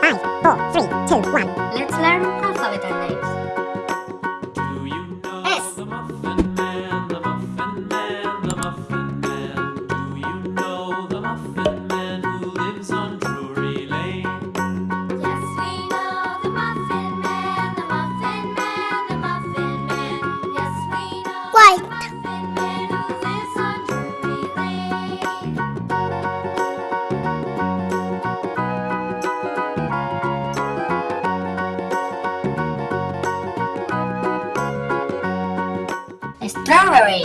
Five, four, three, two, one. Let's learn alphabet names. Library.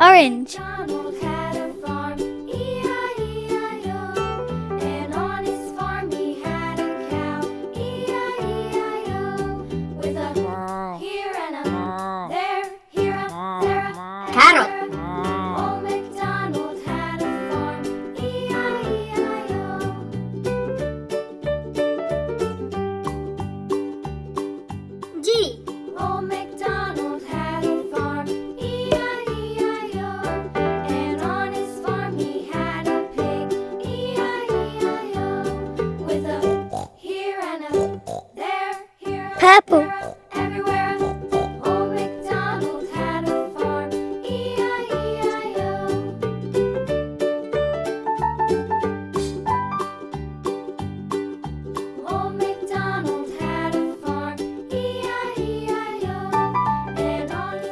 Orange.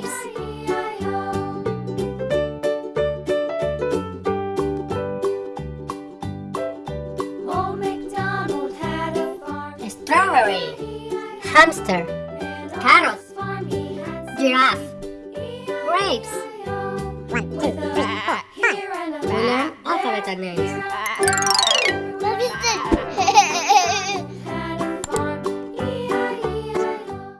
lives. Strawberry, hamster, carrot, giraffe, grapes. One, two, three, four, five. We Learn alphabet names. Love you,